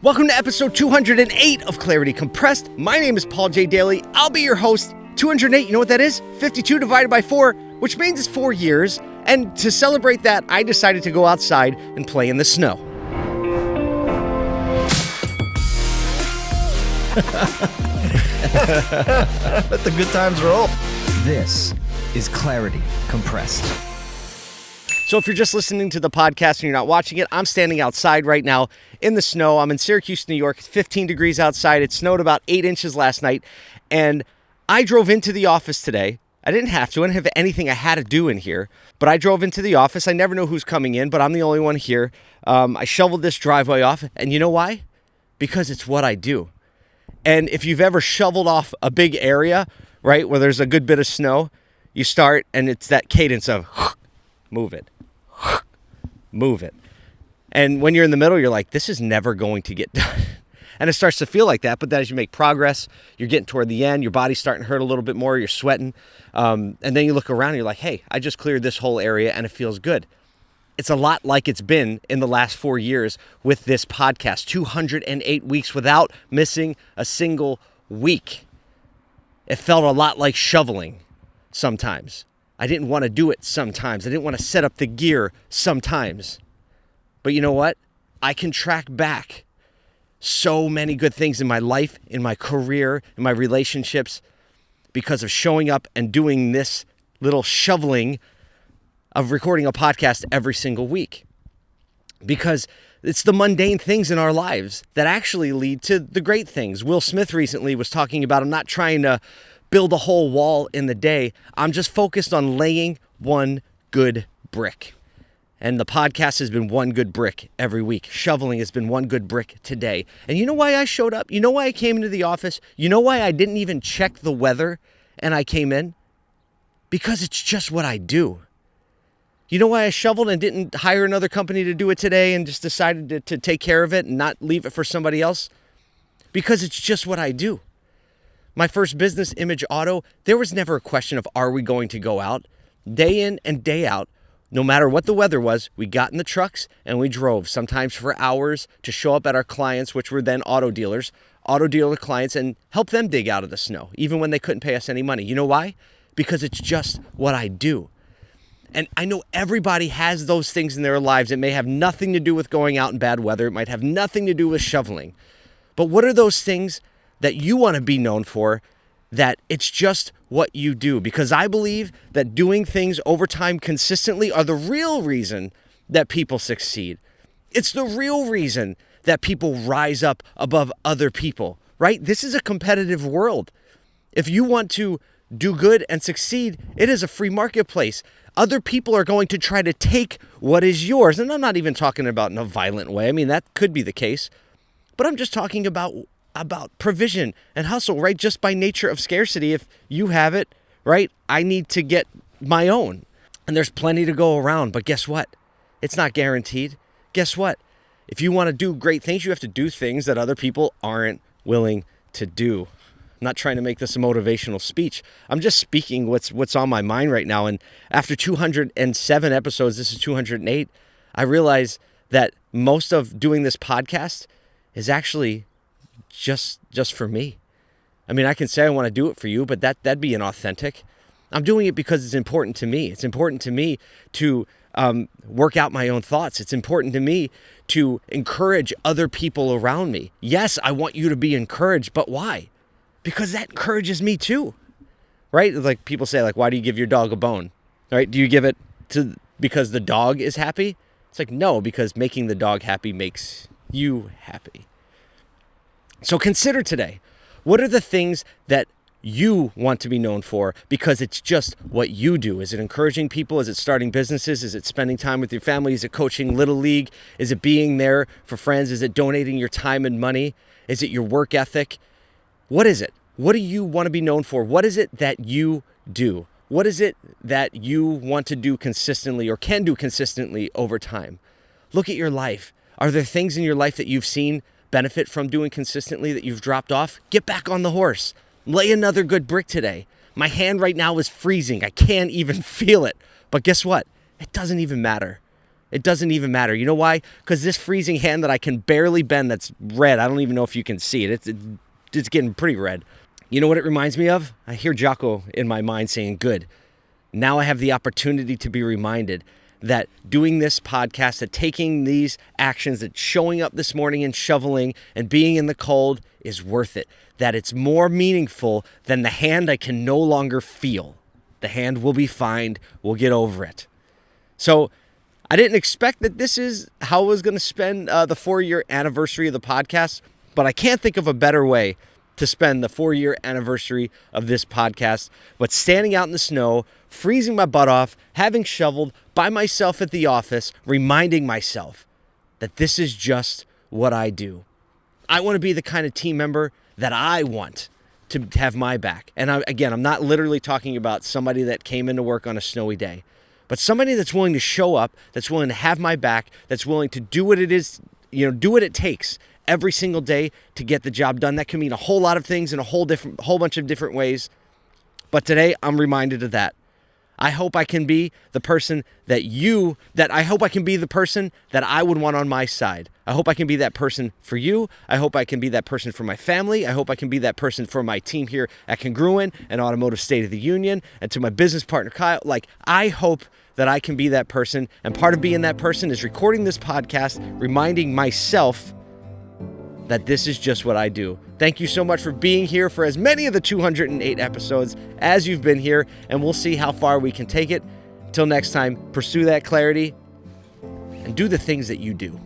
Welcome to episode 208 of Clarity Compressed. My name is Paul J. Daly. I'll be your host. 208, you know what that is? 52 divided by 4, which means it's four years. And to celebrate that, I decided to go outside and play in the snow. Let the good times roll. This is Clarity Compressed. So if you're just listening to the podcast and you're not watching it, I'm standing outside right now in the snow. I'm in Syracuse, New York. It's 15 degrees outside. It snowed about eight inches last night. And I drove into the office today. I didn't have to. I didn't have anything I had to do in here. But I drove into the office. I never know who's coming in, but I'm the only one here. Um, I shoveled this driveway off. And you know why? Because it's what I do. And if you've ever shoveled off a big area, right, where there's a good bit of snow, you start and it's that cadence of move it, move it. And when you're in the middle, you're like, this is never going to get done. And it starts to feel like that. But then as you make progress, you're getting toward the end, your body's starting to hurt a little bit more, you're sweating. Um, and then you look around and you're like, hey, I just cleared this whole area and it feels good. It's a lot like it's been in the last four years with this podcast 208 weeks without missing a single week. It felt a lot like shoveling sometimes. I didn't want to do it sometimes. I didn't want to set up the gear sometimes. But you know what? I can track back so many good things in my life, in my career, in my relationships because of showing up and doing this little shoveling of recording a podcast every single week. Because it's the mundane things in our lives that actually lead to the great things. Will Smith recently was talking about I'm not trying to build a whole wall in the day, I'm just focused on laying one good brick. And the podcast has been one good brick every week. Shoveling has been one good brick today. And you know why I showed up? You know why I came into the office? You know why I didn't even check the weather and I came in? Because it's just what I do. You know why I shoveled and didn't hire another company to do it today and just decided to, to take care of it and not leave it for somebody else? Because it's just what I do. My first business, Image Auto, there was never a question of are we going to go out? Day in and day out, no matter what the weather was, we got in the trucks and we drove, sometimes for hours, to show up at our clients, which were then auto dealers, auto dealer clients, and help them dig out of the snow, even when they couldn't pay us any money. You know why? Because it's just what I do. And I know everybody has those things in their lives. It may have nothing to do with going out in bad weather, it might have nothing to do with shoveling. But what are those things that you want to be known for that it's just what you do? Because I believe that doing things over time consistently are the real reason that people succeed. It's the real reason that people rise up above other people, right? This is a competitive world. If you want to do good and succeed, it is a free marketplace. Other people are going to try to take what is yours. And I'm not even talking about in a violent way. I mean, that could be the case. But I'm just talking about about provision and hustle, right? Just by nature of scarcity. If you have it, right? I need to get my own. And there's plenty to go around. But guess what? It's not guaranteed. Guess what? If you want to do great things, you have to do things that other people aren't willing to do. I'm not trying to make this a motivational speech. I'm just speaking what's what's on my mind right now. And after 207 episodes, this is 208, I realize that most of doing this podcast is actually just just for me. I mean, I can say I want to do it for you, but that that'd be inauthentic. I'm doing it because it's important to me. It's important to me to um, work out my own thoughts. It's important to me to encourage other people around me. Yes, I want you to be encouraged, but why? Because that encourages me too, right? Like people say, like, why do you give your dog a bone? Right? Do you give it to because the dog is happy? It's like no, because making the dog happy makes you happy. So consider today what are the things that you want to be known for because it's just what you do. Is it encouraging people? Is it starting businesses? Is it spending time with your family? Is it coaching little league? Is it being there for friends? Is it donating your time and money? Is it your work ethic? What is it? What do you want to be known for? What is it that you do? What is it that you want to do consistently or can do consistently over time? Look at your life. Are there things in your life that you've seen benefit from doing consistently that you've dropped off? Get back on the horse. Lay another good brick today. My hand right now is freezing. I can't even feel it. But guess what? It doesn't even matter It doesn't even matter. You know why? Because this freezing hand that I can barely bend that's red, I don't even know if you can see it. It's, it's getting pretty red. You know what it reminds me of? I hear Jocko in my mind saying, Good. Now I have the opportunity to be reminded that doing this podcast, that taking these actions, that showing up this morning and shoveling and being in the cold is worth it. That it's more meaningful than the hand I can no longer feel. The hand will be fine. We'll get over it. So I didn't expect that this is how I was going to spend uh, the four year anniversary of the podcast, but I can't think of a better way to spend the four year anniversary of this podcast, but standing out in the snow, freezing my butt off, having shoveled by myself at the office, reminding myself that this is just what I do. I want to be the kind of team member that I want to have my back. And I, again, I'm not literally talking about somebody that came into work on a snowy day, but somebody that's willing to show up, that's willing to have my back, that's willing to do what it is, you know, do what it takes every single day to get the job done. That can mean a whole lot of things in a whole different whole bunch of different ways. But today I'm reminded of that. I hope I can be the person that you that I hope I can be the person that I would want on my side. I hope I can be that person for you. I hope I can be that person for my family. I hope I can be that person for my team here at Congruent and Automotive State of the Union and to my business partner Kyle. Like I hope that I can be that person and part of being that person is recording this podcast reminding myself that this is just what I do. Thank you so much for being here for as many of the 208 episodes as you've been here, and we'll see how far we can take it. Till next time, pursue that clarity and do the things that you do.